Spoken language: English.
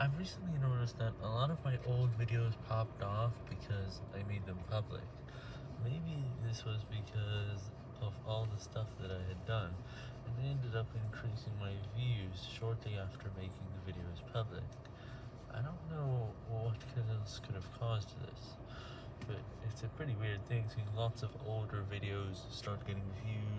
I've recently noticed that a lot of my old videos popped off because I made them public. Maybe this was because of all the stuff that I had done, and it ended up increasing my views shortly after making the videos public. I don't know what else could have caused this, but it's a pretty weird thing seeing lots of older videos start getting views,